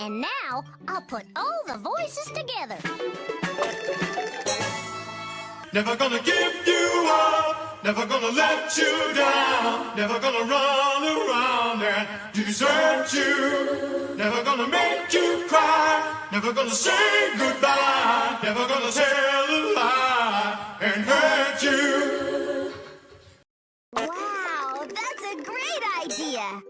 And now, I'll put all the voices together. Never gonna give you up, never gonna let you down, never gonna run around and desert you, never gonna make you cry, never gonna say goodbye, never gonna tell a lie and hurt you. Wow, that's a great idea.